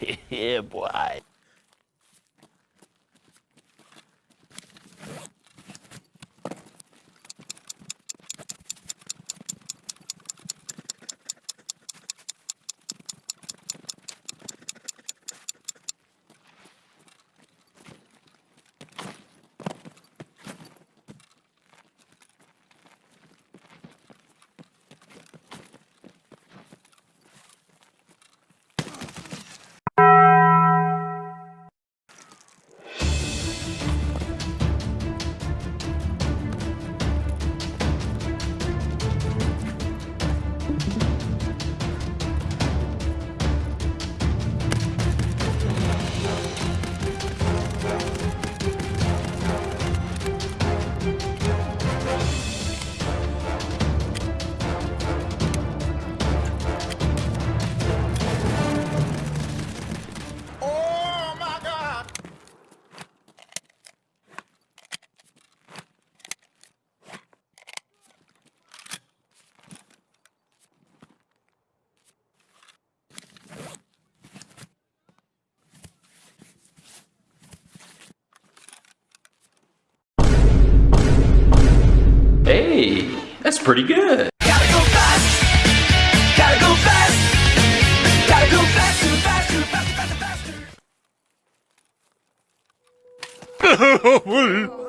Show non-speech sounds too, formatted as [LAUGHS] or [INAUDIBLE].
[LAUGHS] yeah, boy. Hey, that's pretty good. Gotta go fast. Gotta go fast. Gotta go faster, faster, faster, faster, faster. [LAUGHS]